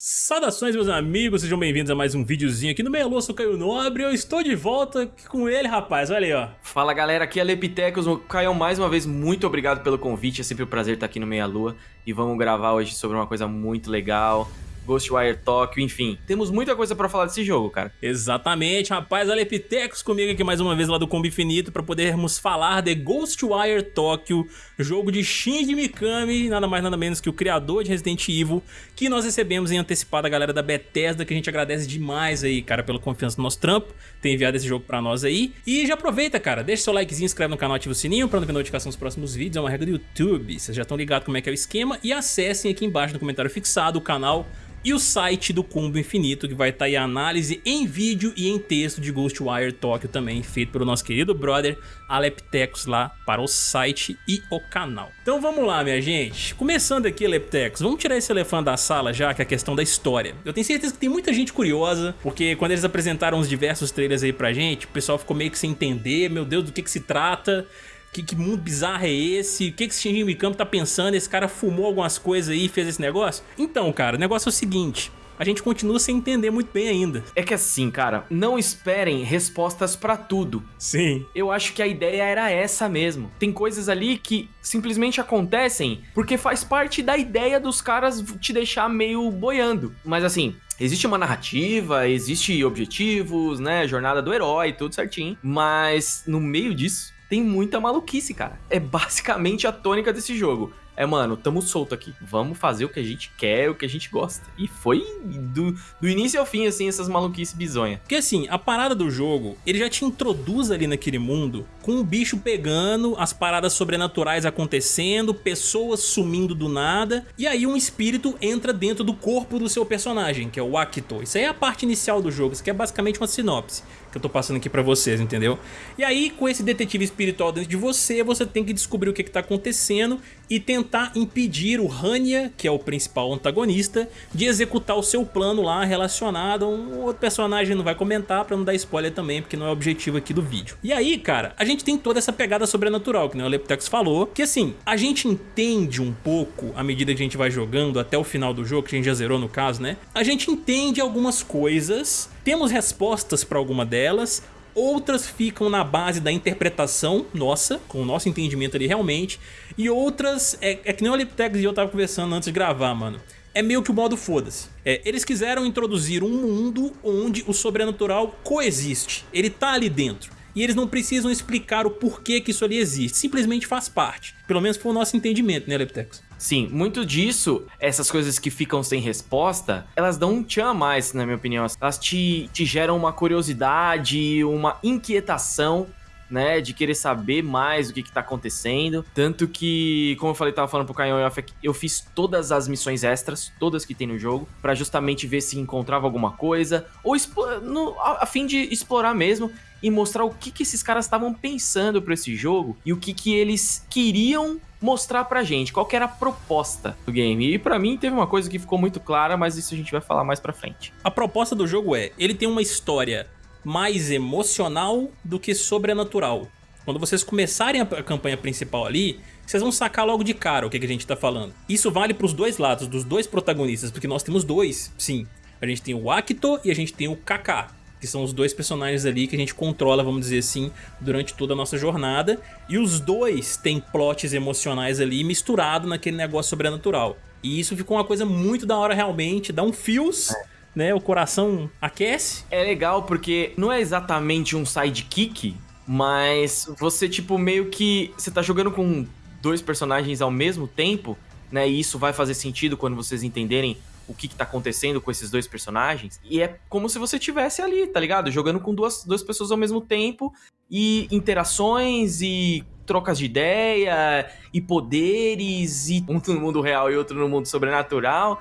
Saudações meus amigos, sejam bem-vindos a mais um videozinho aqui no Meia Lua, sou Caio Nobre eu estou de volta com ele, rapaz, olha aí, ó. Fala galera, aqui é Lepitecos, Caio, mais uma vez, muito obrigado pelo convite, é sempre um prazer estar aqui no Meia Lua e vamos gravar hoje sobre uma coisa muito legal, Ghostwire Tokyo, enfim. Temos muita coisa pra falar desse jogo, cara. Exatamente, rapaz. Olha Epitecos comigo aqui mais uma vez lá do Combo Infinito pra podermos falar de Ghostwire Tokyo, jogo de Shinji Mikami, nada mais nada menos que o criador de Resident Evil, que nós recebemos em antecipado a galera da Bethesda, que a gente agradece demais aí, cara, pela confiança no nosso trampo, ter enviado esse jogo pra nós aí. E já aproveita, cara, deixa seu likezinho, inscreve no canal, ativa o sininho pra não ver notificação dos próximos vídeos, é uma regra do YouTube, vocês já estão ligados como é que é o esquema, e acessem aqui embaixo no comentário fixado o canal e o site do Combo Infinito, que vai estar tá aí a análise em vídeo e em texto de Ghostwire Tokyo também, feito pelo nosso querido brother Aleptecos lá para o site e o canal. Então vamos lá, minha gente. Começando aqui, Aleptecos, vamos tirar esse elefante da sala já, que é a questão da história. Eu tenho certeza que tem muita gente curiosa, porque quando eles apresentaram os diversos trailers aí pra gente, o pessoal ficou meio que sem entender, meu Deus, do que que se trata... Que, que, mundo bizarro é esse? O que, que esse Shinji Mikami tá pensando? Esse cara fumou algumas coisas aí e fez esse negócio? Então, cara, o negócio é o seguinte a gente continua sem entender muito bem ainda. É que assim, cara, não esperem respostas para tudo. Sim. Eu acho que a ideia era essa mesmo. Tem coisas ali que simplesmente acontecem porque faz parte da ideia dos caras te deixar meio boiando. Mas assim, Existe uma narrativa, existe objetivos, né, jornada do herói, tudo certinho, mas no meio disso tem muita maluquice, cara. É basicamente a tônica desse jogo é, mano, tamo solto aqui. Vamos fazer o que a gente quer, o que a gente gosta. E foi do, do início ao fim, assim, essas maluquices bizonhas. Porque assim, a parada do jogo, ele já te introduz ali naquele mundo com o bicho pegando, as paradas sobrenaturais acontecendo, pessoas sumindo do nada, e aí um espírito entra dentro do corpo do seu personagem, que é o Akito. Isso aí é a parte inicial do jogo, isso aqui é basicamente uma sinopse que eu tô passando aqui pra vocês, entendeu? E aí, com esse detetive espiritual dentro de você, você tem que descobrir o que que tá acontecendo e tentar impedir o Hanya, que é o principal antagonista, de executar o seu plano lá relacionado a um outro personagem, não vai comentar pra não dar spoiler também, porque não é o objetivo aqui do vídeo. E aí, cara, a gente tem toda essa pegada sobrenatural, que nem o Leptex falou, que assim, a gente entende um pouco, à medida que a gente vai jogando até o final do jogo, que a gente já zerou no caso, né? A gente entende algumas coisas, temos respostas pra alguma delas, outras ficam na base da interpretação nossa, com o nosso entendimento ali realmente, e outras, é, é que nem o Liptex e eu tava conversando antes de gravar, mano, é meio que o modo foda-se. É, eles quiseram introduzir um mundo onde o sobrenatural coexiste, ele tá ali dentro e eles não precisam explicar o porquê que isso ali existe, simplesmente faz parte. Pelo menos foi o nosso entendimento, né, Leptex? Sim, muito disso, essas coisas que ficam sem resposta, elas dão um tchan a mais, na minha opinião. Elas te, te geram uma curiosidade, uma inquietação né, de querer saber mais o que, que tá acontecendo. Tanto que, como eu falei, tava falando pro Caio eu fiz todas as missões extras, todas que tem no jogo, para justamente ver se encontrava alguma coisa, ou no, a, a, fim de explorar mesmo e mostrar o que, que esses caras estavam pensando para esse jogo e o que, que eles queriam mostrar pra gente, qual era a proposta do game. E para mim teve uma coisa que ficou muito clara, mas isso a gente vai falar mais pra frente. A proposta do jogo é, ele tem uma história mais emocional do que sobrenatural. Quando vocês começarem a campanha principal ali, vocês vão sacar logo de cara o que, a gente tá falando. Isso vale pros dois lados, dos dois protagonistas, porque nós temos dois, sim. A gente tem o Akito e a gente tem o Kaká, que são os dois personagens ali que a gente controla, vamos dizer assim, durante toda a nossa jornada. E os dois têm plots emocionais ali misturado naquele negócio sobrenatural. E isso ficou uma coisa muito da hora realmente, dá um fios... né? O coração aquece. É legal porque não é exatamente um sidekick, mas você, tipo, meio que... Você tá jogando com dois personagens ao mesmo tempo, né? E isso vai fazer sentido quando vocês entenderem o que, que tá acontecendo com esses dois personagens. E é como se você tivesse ali, tá ligado? Jogando com duas, duas pessoas ao mesmo tempo e interações e trocas de ideia e poderes e um no mundo real e outro no mundo sobrenatural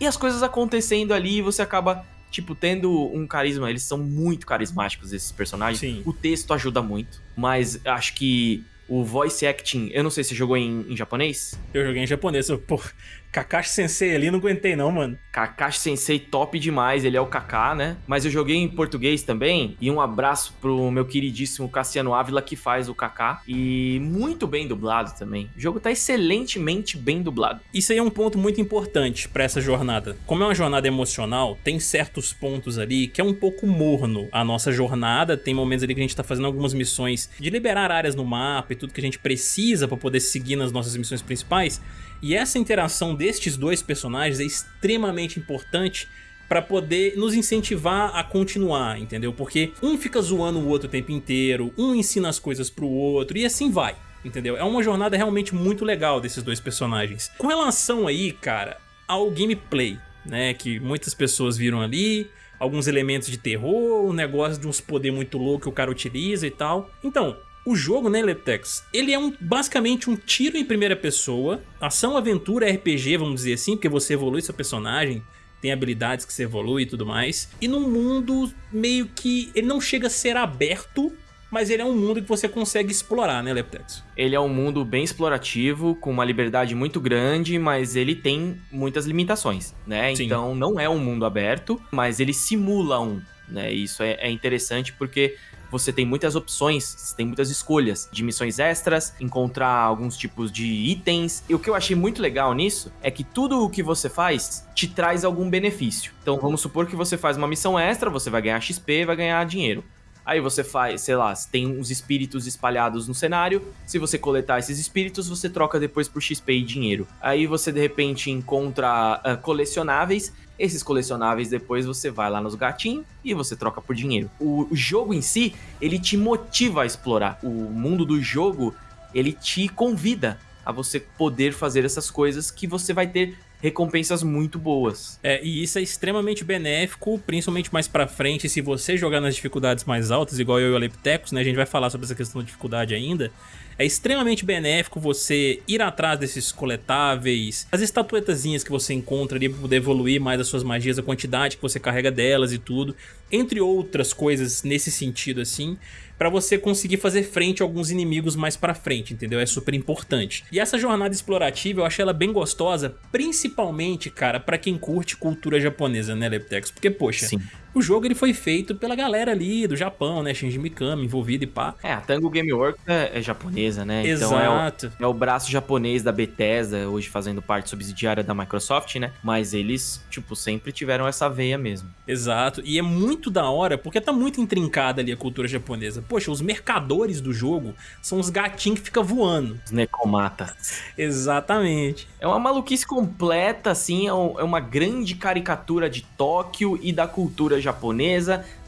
e as coisas acontecendo ali e você acaba, tipo, tendo um carisma. Eles são muito carismáticos, esses personagens. Sim. O texto ajuda muito, mas acho que o voice acting, eu não sei se você jogou em, em japonês? Eu joguei em japonês, eu, pô, Kakashi Sensei ali, não aguentei não, mano. Kakashi Sensei top demais, ele é o Kaká, né? Mas eu joguei em português também, e um abraço pro meu queridíssimo Cassiano Ávila, que faz o Kaká, e muito bem dublado também. O jogo tá excelentemente bem dublado. Isso aí é um ponto muito importante para essa jornada. Como é uma jornada emocional, tem certos pontos ali que é um pouco morno a nossa jornada, tem momentos ali que a gente tá fazendo algumas missões de liberar áreas no mapa e tudo que a gente precisa para poder seguir nas nossas missões principais, e essa interação destes dois personagens é extremamente importante para poder nos incentivar a continuar, entendeu? Porque um fica zoando o outro o tempo inteiro, um ensina as coisas pro outro e assim vai, entendeu? É uma jornada realmente muito legal desses dois personagens. Com relação aí, cara, ao gameplay, né, que muitas pessoas viram ali, alguns elementos de terror, um negócio de uns poder muito louco que o cara utiliza e tal. Então, o jogo, né, Leptex, ele é um, basicamente um tiro em primeira pessoa, ação, aventura, RPG, vamos dizer assim, porque você evolui seu personagem, tem habilidades que você evolui e tudo mais. E num mundo meio que... ele não chega a ser aberto, mas ele é um mundo que você consegue explorar, né, Leptex? Ele é um mundo bem explorativo, com uma liberdade muito grande, mas ele tem muitas limitações, né? Sim. Então não é um mundo aberto, mas ele simula um, né? Isso é, é interessante porque você tem muitas opções, você tem muitas escolhas de missões extras, encontrar alguns tipos de itens. E o que eu achei muito legal nisso é que tudo o que você faz te traz algum benefício. Então vamos supor que você faz uma missão extra, você vai ganhar XP, vai ganhar dinheiro. Aí você faz, sei lá, tem uns espíritos espalhados no cenário. Se você coletar esses espíritos, você troca depois por XP e dinheiro. Aí você de repente encontra uh, colecionáveis esses colecionáveis depois você vai lá nos gatinhos e você troca por dinheiro. O, o jogo em si, ele te motiva a explorar. O mundo do jogo, ele te convida a você poder fazer essas coisas que você vai ter recompensas muito boas. É, e isso é extremamente benéfico, principalmente mais pra frente, se você jogar nas dificuldades mais altas, igual eu e o Aleptecos, né, a gente vai falar sobre essa questão de dificuldade ainda, é extremamente benéfico você ir atrás desses coletáveis, as estatuetazinhas que você encontra ali para poder evoluir mais as suas magias, a quantidade que você carrega delas e tudo, entre outras coisas nesse sentido assim, para você conseguir fazer frente a alguns inimigos mais pra frente, entendeu? É super importante. E essa jornada explorativa eu achei ela bem gostosa, principalmente, cara, pra quem curte cultura japonesa, né, Leptex? Porque, poxa, Sim o jogo ele foi feito pela galera ali do Japão, né? Shinji Mikami envolvido e pá. É, a Tango Gameworks é, é japonesa, né? Exato. Então é o, é o, braço japonês da Bethesda, hoje fazendo parte subsidiária da Microsoft, né? Mas eles, tipo, sempre tiveram essa veia mesmo. Exato. E é muito da hora, porque tá muito intrincada ali a cultura japonesa. Poxa, os mercadores do jogo são os gatinhos que ficam voando. Os necomatas. Exatamente. É uma maluquice completa, assim, é, é uma grande caricatura de Tóquio e da cultura japonesa,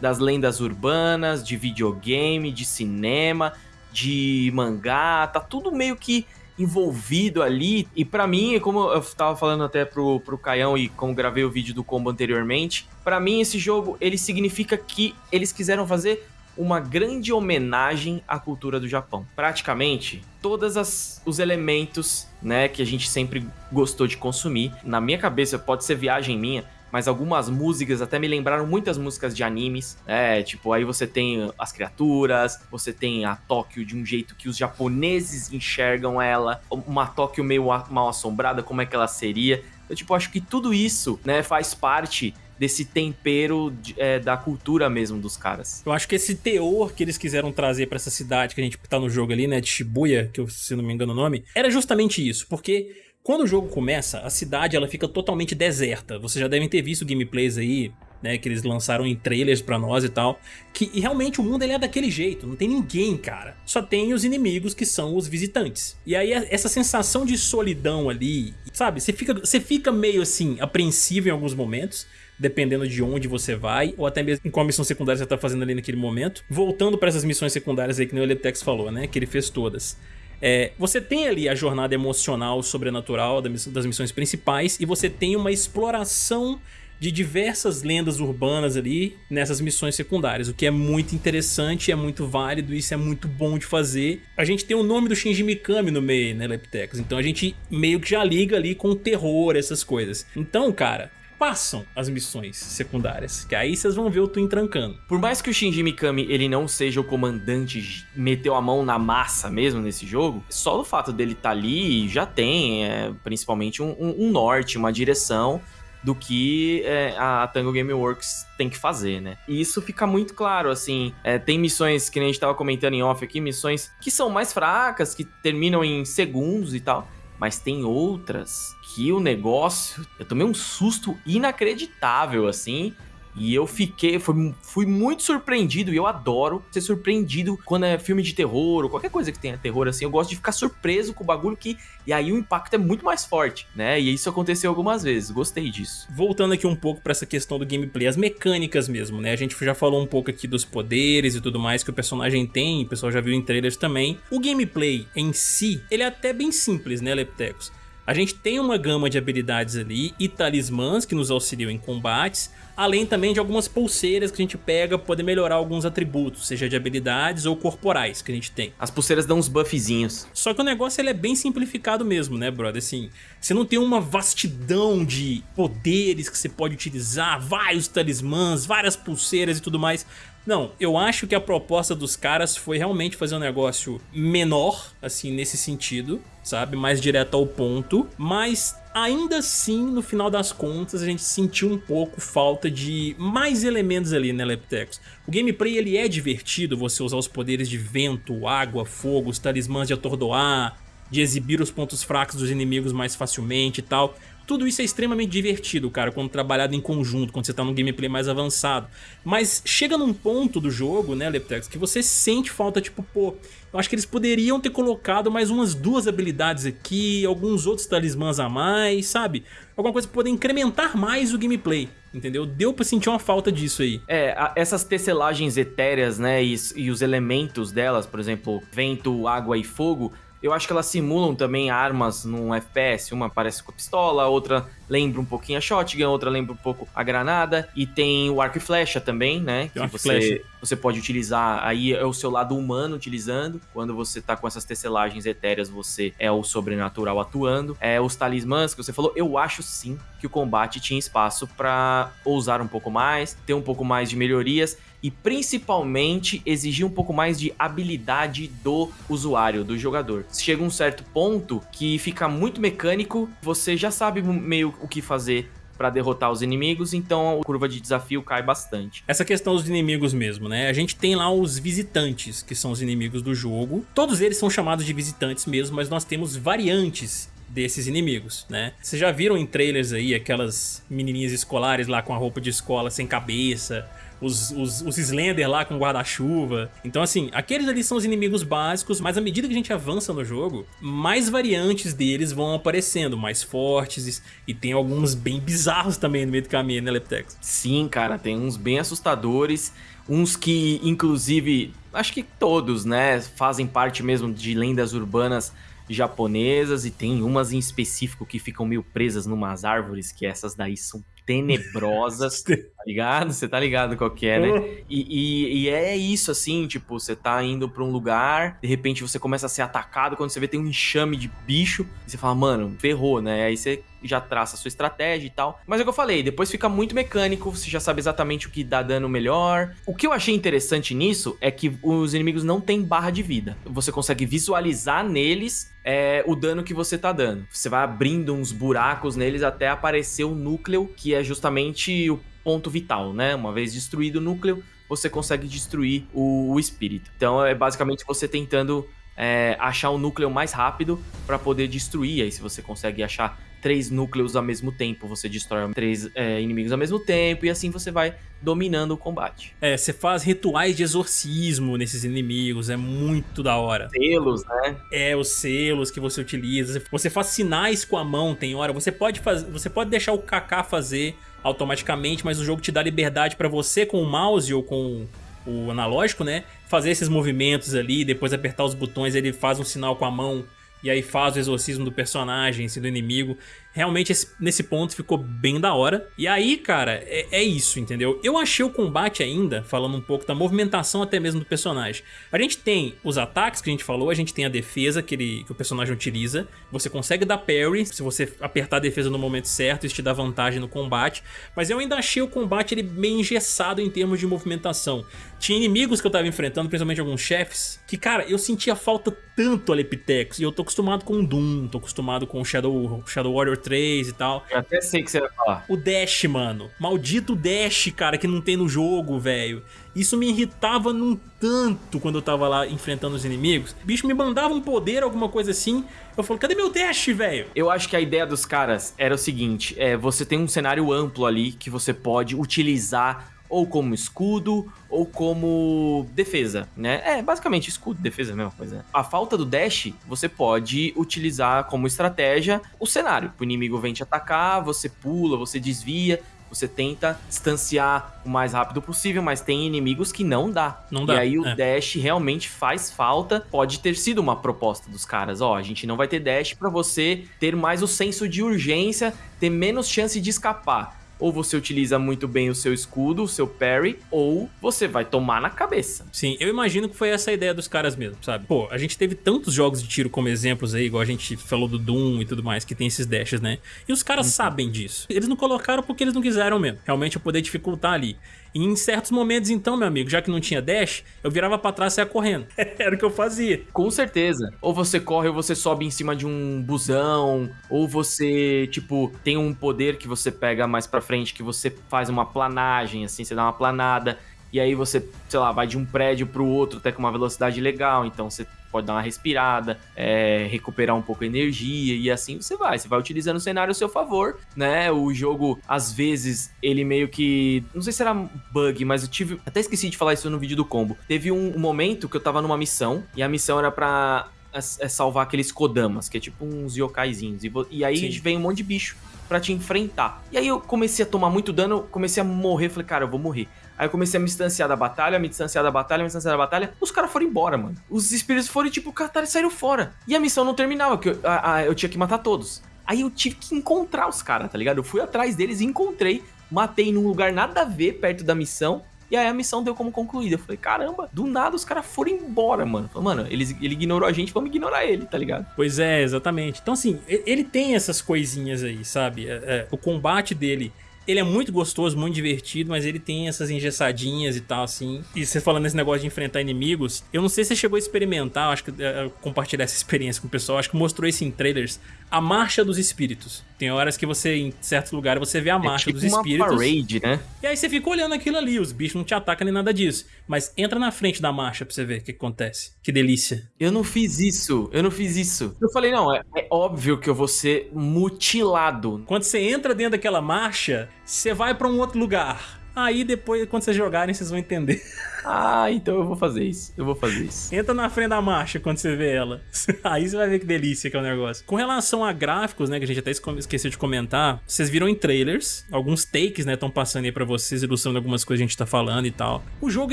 das lendas urbanas, de videogame, de cinema, de mangá, tá tudo meio que envolvido ali. E para mim, como eu tava falando até pro, pro Caião e como gravei o vídeo do combo anteriormente, para mim esse jogo, ele significa que eles quiseram fazer uma grande homenagem à cultura do Japão. Praticamente, todos os elementos, né, que a gente sempre gostou de consumir. Na minha cabeça, pode ser viagem minha, mas algumas músicas até me lembraram muitas músicas de animes, né? Tipo, aí você tem as criaturas, você tem a Tóquio de um jeito que os japoneses enxergam ela, uma Tóquio meio mal assombrada, como é que ela seria. Eu, tipo, acho que tudo isso, né, faz parte desse tempero é, da cultura mesmo dos caras. Eu acho que esse teor que eles quiseram trazer para essa cidade que a gente tá no jogo ali, né, de Shibuya, que eu, se não me engano o nome, era justamente isso, porque quando o jogo começa, a cidade ela fica totalmente deserta. Vocês já devem ter visto gameplays aí, né, que eles lançaram em trailers pra nós e tal, que e realmente o mundo ele é daquele jeito, não tem ninguém, cara. Só tem os inimigos que são os visitantes. E aí essa sensação de solidão ali, sabe, você fica, você fica meio assim, apreensivo em alguns momentos, dependendo de onde você vai, ou até mesmo em qual missão secundária você tá fazendo ali naquele momento. Voltando para essas missões secundárias aí que o Eletex falou, né, que ele fez todas. É, você tem ali a jornada emocional sobrenatural das missões principais e você tem uma exploração de diversas lendas urbanas ali nessas missões secundárias, o que é muito interessante, é muito válido, isso é muito bom de fazer. A gente tem o nome do Shinji Mikami no meio, né, Leptecos? Então a gente meio que já liga ali com o terror, essas coisas. Então, cara, passam as missões secundárias, que aí vocês vão ver o Twin trancando. Por mais que o Shinji Mikami ele não seja o comandante, meteu a mão na massa mesmo nesse jogo, só o fato dele estar tá ali já tem é, principalmente um, um, um norte, uma direção do que é, a Tango Gameworks tem que fazer, né? E isso fica muito claro, assim, é, tem missões que a gente tava comentando em off aqui, missões que são mais fracas, que terminam em segundos e tal, mas tem outras que o negócio, eu tomei um susto inacreditável, assim, e eu fiquei, fui, fui muito surpreendido, e eu adoro ser surpreendido quando é filme de terror, ou qualquer coisa que tenha terror, assim, eu gosto de ficar surpreso com o bagulho que, e aí o impacto é muito mais forte, né, e isso aconteceu algumas vezes, gostei disso. Voltando aqui um pouco para essa questão do gameplay, as mecânicas mesmo, né, a gente já falou um pouco aqui dos poderes e tudo mais que o personagem tem, o pessoal já viu em trailers também, o gameplay em si, ele é até bem simples, né, Leptecos? A gente tem uma gama de habilidades ali e talismãs que nos auxiliam em combates, além também de algumas pulseiras que a gente pega para poder melhorar alguns atributos, seja de habilidades ou corporais que a gente tem. As pulseiras dão uns buffzinhos. Só que o negócio ele é bem simplificado mesmo, né, brother? Assim, você não tem uma vastidão de poderes que você pode utilizar, vários talismãs, várias pulseiras e tudo mais. Não, eu acho que a proposta dos caras foi realmente fazer um negócio menor, assim, nesse sentido, sabe? Mais direto ao ponto, mas ainda assim, no final das contas, a gente sentiu um pouco falta de mais elementos ali, né, Leptecos? O gameplay, ele é divertido, você usar os poderes de vento, água, fogo, os talismãs de atordoar, de exibir os pontos fracos dos inimigos mais facilmente e tal. Tudo isso é extremamente divertido, cara, quando trabalhado em conjunto, quando você tá num gameplay mais avançado. Mas chega num ponto do jogo, né, Leptex, que você sente falta, tipo, pô, eu acho que eles poderiam ter colocado mais umas duas habilidades aqui, alguns outros talismãs a mais, sabe? Alguma coisa pra poder incrementar mais o gameplay, entendeu? Deu pra sentir uma falta disso aí. É, a, essas tesselagens etéreas, né, e, e os elementos delas, por exemplo, vento, água e fogo, eu acho que elas simulam também armas num FPS. Uma parece com a pistola, outra lembra um pouquinho a shotgun, outra lembra um pouco a granada. E tem o arco e flecha também, né? Tem que você, você pode utilizar, aí é o seu lado humano utilizando. Quando você tá com essas tesselagens etéreas, você é o sobrenatural atuando. É os talismãs que você falou, eu acho sim que o combate tinha espaço para ousar um pouco mais, ter um pouco mais de melhorias e principalmente exigir um pouco mais de habilidade do usuário, do jogador. Chega um certo ponto que fica muito mecânico, você já sabe meio o que fazer para derrotar os inimigos, então a curva de desafio cai bastante. Essa questão dos inimigos mesmo, né? A gente tem lá os visitantes, que são os inimigos do jogo. Todos eles são chamados de visitantes mesmo, mas nós temos variantes desses inimigos, né? Vocês já viram em trailers aí aquelas menininhas escolares lá com a roupa de escola sem cabeça, os, os, os Slender lá com guarda-chuva. Então, assim, aqueles ali são os inimigos básicos, mas à medida que a gente avança no jogo, mais variantes deles vão aparecendo, mais fortes, e tem alguns bem bizarros também no meio do caminho, né, Leptex? Sim, cara, tem uns bem assustadores, uns que, inclusive, acho que todos, né, fazem parte mesmo de lendas urbanas japonesas, e tem umas em específico que ficam meio presas numas árvores, que essas daí são tenebrosas, ligado? Você tá ligado qual que é, né? Uhum. E, e, e, é isso, assim, tipo, você tá indo pra um lugar, de repente você começa a ser atacado, quando você vê tem um enxame de bicho, e você fala, mano, ferrou, né? Aí você já traça a sua estratégia e tal. Mas é o que eu falei, depois fica muito mecânico, você já sabe exatamente o que dá dano melhor. O que eu achei interessante nisso é que os inimigos não têm barra de vida. Você consegue visualizar neles é, o dano que você tá dando. Você vai abrindo uns buracos neles até aparecer o núcleo, que é justamente o ponto vital, né? Uma vez destruído o núcleo, você consegue destruir o, o espírito. Então é basicamente você tentando é, achar o núcleo mais rápido para poder destruir. Aí se você consegue achar três núcleos ao mesmo tempo, você destrói três é, inimigos ao mesmo tempo e assim você vai dominando o combate. É, você faz rituais de exorcismo nesses inimigos, é muito da hora. Selos, né? É, os selos que você utiliza. Você faz sinais com a mão, tem hora. Você pode fazer, você pode deixar o Kaká fazer automaticamente, mas o jogo te dá liberdade para você com o mouse ou com o analógico, né? Fazer esses movimentos ali, depois apertar os botões, ele faz um sinal com a mão e aí faz o exorcismo do personagem, assim, do inimigo. Realmente, esse, nesse ponto, ficou bem da hora. E aí, cara, é, é, isso, entendeu? Eu achei o combate ainda, falando um pouco da movimentação até mesmo do personagem. A gente tem os ataques que a gente falou, a gente tem a defesa que, ele, que o personagem utiliza. Você consegue dar parry se você apertar a defesa no momento certo, isso te dá vantagem no combate. Mas eu ainda achei o combate ele bem engessado em termos de movimentação. Tinha inimigos que eu tava enfrentando, principalmente alguns chefes, que, cara, eu sentia falta tanto a Lepitex. E eu tô acostumado com Doom, tô acostumado com Shadow, Shadow Warrior 3 e tal. Eu até sei que você vai falar. O Dash, mano. Maldito Dash, cara, que não tem no jogo, velho. Isso me irritava num tanto quando eu tava lá enfrentando os inimigos. O bicho me mandava um poder, alguma coisa assim. Eu falo, cadê meu dash, velho? Eu acho que a ideia dos caras era o seguinte, é, você tem um cenário amplo ali que você pode utilizar ou como escudo, ou como defesa, né? É, basicamente escudo, defesa, mesma coisa. A falta do dash, você pode utilizar como estratégia o cenário. O inimigo vem te atacar, você pula, você desvia, você tenta distanciar o mais rápido possível, mas tem inimigos que não dá. Não dá. E aí o é. dash realmente faz falta. Pode ter sido uma proposta dos caras, ó, a gente não vai ter dash para você ter mais o senso de urgência, ter menos chance de escapar ou você utiliza muito bem o seu escudo, o seu parry, ou você vai tomar na cabeça. Sim, eu imagino que foi essa a ideia dos caras mesmo, sabe? Pô, a gente teve tantos jogos de tiro como exemplos aí, igual a gente falou do Doom e tudo mais, que tem esses dashes, né? E os caras uhum. sabem disso. Eles não colocaram porque eles não quiseram mesmo. Realmente eu poder dificultar ali. E em certos momentos, então, meu amigo, já que não tinha dash, eu virava pra trás e saia correndo. Era o que eu fazia. Com certeza. Ou você corre ou você sobe em cima de um busão, ou você, tipo, tem um poder que você pega mais pra frente, que você faz uma planagem, assim, você dá uma planada e aí você, sei lá, vai de um prédio para o outro até com uma velocidade legal, então você pode dar uma respirada, é, recuperar um pouco a energia e assim você vai. Você vai utilizando o cenário a seu favor, né? O jogo, às vezes, ele meio que. Não sei se era bug, mas eu tive. Até esqueci de falar isso no vídeo do combo. Teve um momento que eu tava numa missão e a missão era pra é, é salvar aqueles Kodamas, que é tipo uns yokaizinhos. E, e aí Sim. vem um monte de bicho para te enfrentar. E aí eu comecei a tomar muito dano, comecei a morrer, falei, cara, eu vou morrer. Aí eu comecei a me distanciar da batalha, me distanciar da batalha, me distanciar da batalha. Os caras foram embora, mano. Os espíritos foram tipo, catar e saíram fora. E a missão não terminava, porque eu, a, a, eu tinha que matar todos. Aí eu tive que encontrar os caras, tá ligado? Eu fui atrás deles e encontrei. Matei num lugar nada a ver perto da missão. E aí a missão deu como concluída. Eu falei, caramba, do nada os caras foram embora, mano. Falei, mano, ele, ele ignorou a gente, vamos ignorar ele, tá ligado? Pois é, exatamente. Então, assim, ele tem essas coisinhas aí, sabe? É, é, o combate dele ele é muito gostoso, muito divertido, mas ele tem essas engessadinhas e tal, assim. E você falando nesse negócio de enfrentar inimigos, eu não sei se você chegou a experimentar, acho que é, compartilhar essa experiência com o pessoal, acho que mostrou isso em trailers, a marcha dos espíritos. Tem horas que você, em certos lugares, você vê a é marcha é tipo dos espíritos. Uma parade, né? E aí você fica olhando aquilo ali, os bichos não te atacam nem nada disso. Mas entra na frente da marcha pra você ver o que acontece. Que delícia. Eu não fiz isso, eu não fiz isso. Eu falei, não, é, é óbvio que eu vou ser mutilado. Quando você entra dentro daquela marcha, você vai pra um outro lugar. Aí depois, quando vocês jogarem, vocês vão entender. Ah, então eu vou fazer isso. Eu vou fazer isso. Entra na frente da marcha quando você vê ela. Aí você vai ver que delícia que é o negócio. Com relação a gráficos, né, que a gente até esqueceu de comentar, vocês viram em trailers, alguns takes, né, estão passando aí pra vocês, ilustrando algumas coisas que a gente tá falando e tal. O jogo,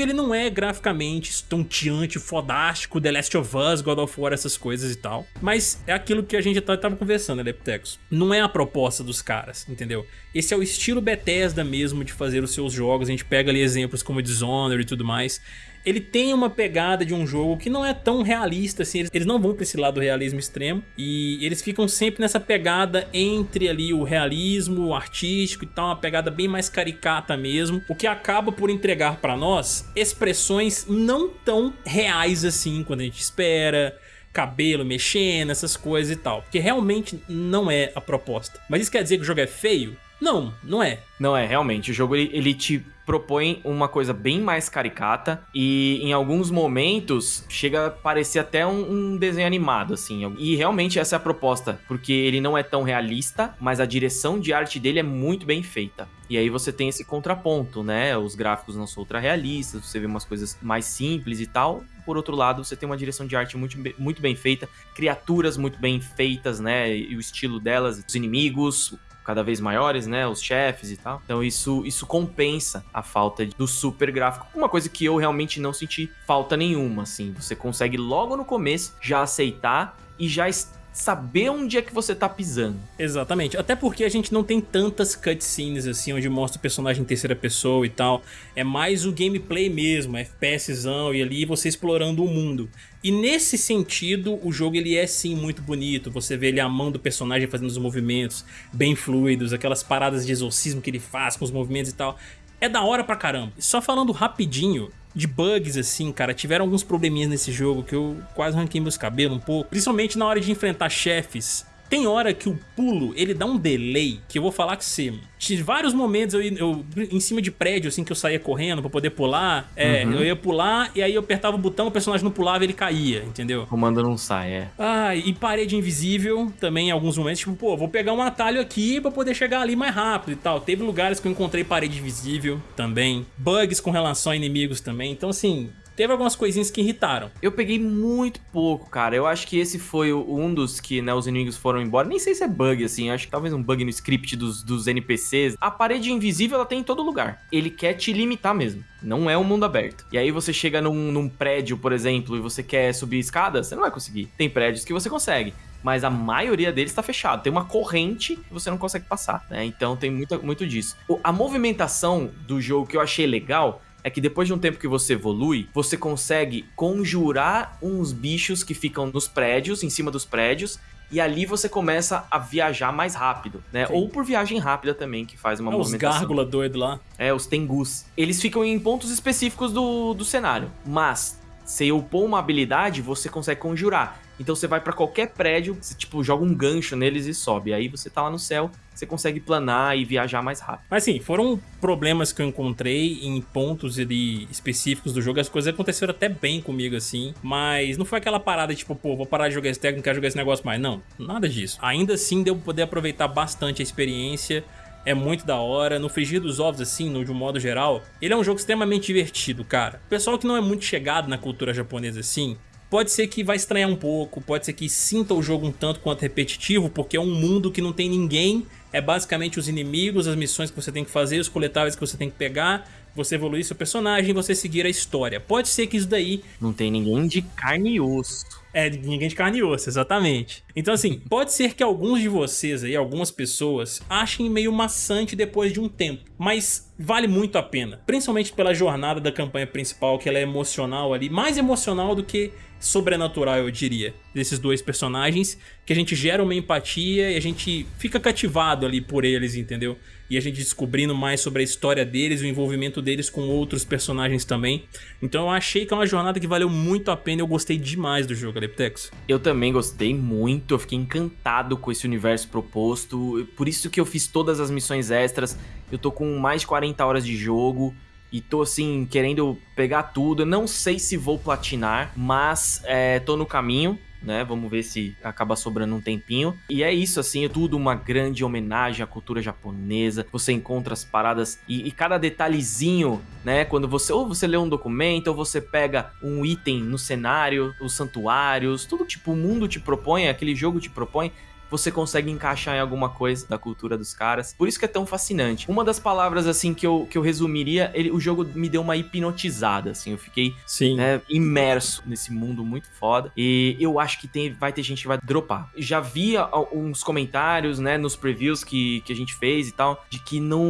ele não é graficamente estonteante, fodástico, The Last of Us, God of War, essas coisas e tal. Mas é aquilo que a gente já tava conversando, né, Leptecos? Não é a proposta dos caras, entendeu? Esse é o estilo Bethesda mesmo de fazer os seus jogos. A gente pega ali exemplos como Dishonored e tudo mais. Ele tem uma pegada de um jogo que não é tão realista assim, eles não vão para esse lado do realismo extremo e eles ficam sempre nessa pegada entre ali o realismo o artístico e tal, uma pegada bem mais caricata mesmo, o que acaba por entregar para nós expressões não tão reais assim quando a gente espera, cabelo mexendo, essas coisas e tal. Porque realmente não é a proposta. Mas isso quer dizer que o jogo é feio? Não, não é. Não é, realmente. O jogo ele, ele, te propõe uma coisa bem mais caricata e em alguns momentos chega a parecer até um, um, desenho animado, assim. E realmente essa é a proposta, porque ele não é tão realista, mas a direção de arte dele é muito bem feita. E aí você tem esse contraponto, né? Os gráficos não são ultra realistas, você vê umas coisas mais simples e tal. Por outro lado, você tem uma direção de arte muito, muito bem feita, criaturas muito bem feitas, né? E o estilo delas, os inimigos, cada vez maiores, né? Os chefes e tal. Então isso, isso compensa a falta do super gráfico. Uma coisa que eu realmente não senti falta nenhuma, assim. Você consegue logo no começo já aceitar e já saber onde é que você tá pisando. Exatamente, até porque a gente não tem tantas cutscenes assim, onde mostra o personagem em terceira pessoa e tal. É mais o gameplay mesmo, FPSzão e ali você explorando o mundo. E nesse sentido, o jogo ele é sim muito bonito, você vê ele a mão do personagem fazendo os movimentos bem fluidos, aquelas paradas de exorcismo que ele faz com os movimentos e tal. É da hora pra caramba. Só falando rapidinho, de bugs, assim, cara. Tiveram alguns probleminhas nesse jogo que eu quase arranquei meus cabelos um pouco. Principalmente na hora de enfrentar chefes tem hora que o pulo, ele dá um delay, que eu vou falar que você... Tive vários momentos eu, eu, em cima de prédio, assim, que eu saía correndo pra poder pular. É, uhum. eu ia pular e aí eu apertava o botão, o personagem não pulava ele caía, entendeu? O comando não sai, é. Ah, e parede invisível também em alguns momentos. Tipo, pô, vou pegar um atalho aqui pra poder chegar ali mais rápido e tal. Teve lugares que eu encontrei parede invisível também. Bugs com relação a inimigos também. Então, assim, teve algumas coisinhas que irritaram. Eu peguei muito pouco, cara. Eu acho que esse foi um dos que, né, os inimigos foram embora. Nem sei se é bug, assim. Acho que talvez um bug no script dos, dos NPCs. A parede invisível, ela tem em todo lugar. Ele quer te limitar mesmo. Não é um mundo aberto. E aí você chega num, num prédio, por exemplo, e você quer subir escada, você não vai conseguir. Tem prédios que você consegue mas a maioria deles está fechado. Tem uma corrente que você não consegue passar, né? Então tem muito, muito disso. A movimentação do jogo que eu achei legal é que depois de um tempo que você evolui, você consegue conjurar uns bichos que ficam nos prédios, em cima dos prédios, e ali você começa a viajar mais rápido, né? Sim. Ou por viagem rápida também, que faz uma é, movimentação. Os gárgula doido lá. É, os tengus. Eles ficam em pontos específicos do, do cenário, mas se upou uma habilidade, você consegue conjurar. Então você vai para qualquer prédio, você tipo joga um gancho neles e sobe. Aí você tá lá no céu, você consegue planar e viajar mais rápido. Mas sim, foram problemas que eu encontrei em pontos ali específicos do jogo. As coisas aconteceram até bem comigo assim, mas não foi aquela parada tipo, pô, vou parar de jogar esse técnico, não quero jogar esse negócio mais. Não, nada disso. Ainda assim deu poder aproveitar bastante a experiência é muito da hora. No Frigir dos Ovos, assim, no, de um modo geral, ele é um jogo extremamente divertido, cara. O pessoal que não é muito chegado na cultura japonesa, assim, Pode ser que vai estranhar um pouco, pode ser que sinta o jogo um tanto quanto repetitivo, porque é um mundo que não tem ninguém, é basicamente os inimigos, as missões que você tem que fazer, os coletáveis que você tem que pegar, você evoluir seu personagem você seguir a história. Pode ser que isso daí... Não tem ninguém de carne e osso. É, ninguém de carne e osso, exatamente. Então assim, pode ser que alguns de vocês aí, algumas pessoas, achem meio maçante depois de um tempo, mas vale muito a pena. Principalmente pela jornada da campanha principal, que ela é emocional ali, mais emocional do que sobrenatural, eu diria, desses dois personagens, que a gente gera uma empatia e a gente fica cativado ali por eles, entendeu? E a gente descobrindo mais sobre a história deles, o envolvimento deles com outros personagens também. Então eu achei que é uma jornada que valeu muito a pena, eu gostei demais do jogo, Aleptex. Eu também gostei muito, eu fiquei encantado com esse universo proposto, por isso que eu fiz todas as missões extras, eu tô com mais de 40 horas de jogo, e tô assim, querendo pegar tudo. Eu não sei se vou platinar, mas é, tô no caminho. Né? Vamos ver se acaba sobrando um tempinho. E é isso, assim, é tudo uma grande homenagem à cultura japonesa. Você encontra as paradas e, e, cada detalhezinho, né? Quando você ou você lê um documento, ou você pega um item no cenário, os santuários, tudo tipo o mundo te propõe, aquele jogo te propõe você consegue encaixar em alguma coisa da cultura dos caras. Por isso que é tão fascinante. Uma das palavras, assim, que eu, que eu resumiria, ele, o jogo me deu uma hipnotizada, assim. Eu fiquei Sim. Né, imerso nesse mundo muito foda. E eu acho que tem, vai ter gente que vai dropar. Já vi uns comentários, né, nos previews que, que a gente fez e tal, de que não,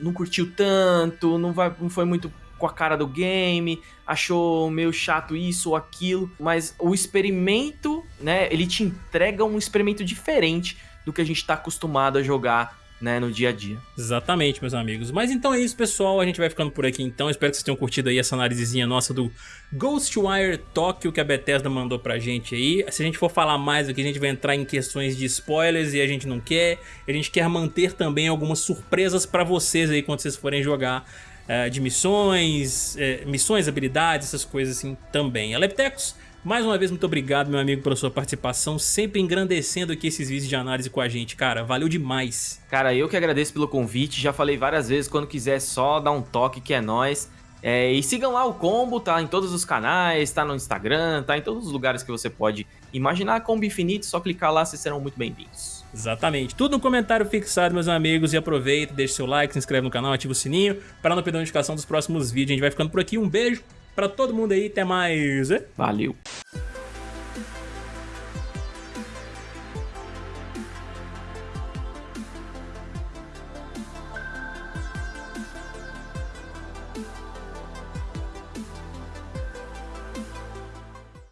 não curtiu tanto, não, vai, não foi muito com a cara do game, achou meio chato isso ou aquilo, mas o experimento, né, ele te entrega um experimento diferente do que a gente está acostumado a jogar né, no dia a dia. Exatamente, meus amigos. Mas então é isso, pessoal. A gente vai ficando por aqui então. Espero que vocês tenham curtido aí essa análisezinha nossa do Ghostwire Tokyo que a Bethesda mandou pra gente aí. Se a gente for falar mais aqui, a gente vai entrar em questões de spoilers e a gente não quer. A gente quer manter também algumas surpresas pra vocês aí quando vocês forem jogar uh, de missões, uh, missões, habilidades, essas coisas assim também. Aleptecos, mais uma vez, muito obrigado, meu amigo, pela sua participação, sempre engrandecendo aqui esses vídeos de análise com a gente, cara, valeu demais. Cara, eu que agradeço pelo convite, já falei várias vezes, quando quiser só dar um toque que é nóis. É, e sigam lá o Combo, tá em todos os canais, tá no Instagram, tá em todos os lugares que você pode imaginar. Combo Infinito, só clicar lá, vocês serão muito bem-vindos. Exatamente. Tudo no comentário fixado, meus amigos. E aproveita, deixa seu like, se inscreve no canal, ativa o sininho para não perder a notificação dos próximos vídeos. A gente vai ficando por aqui. Um beijo para todo mundo aí. Até mais. Valeu.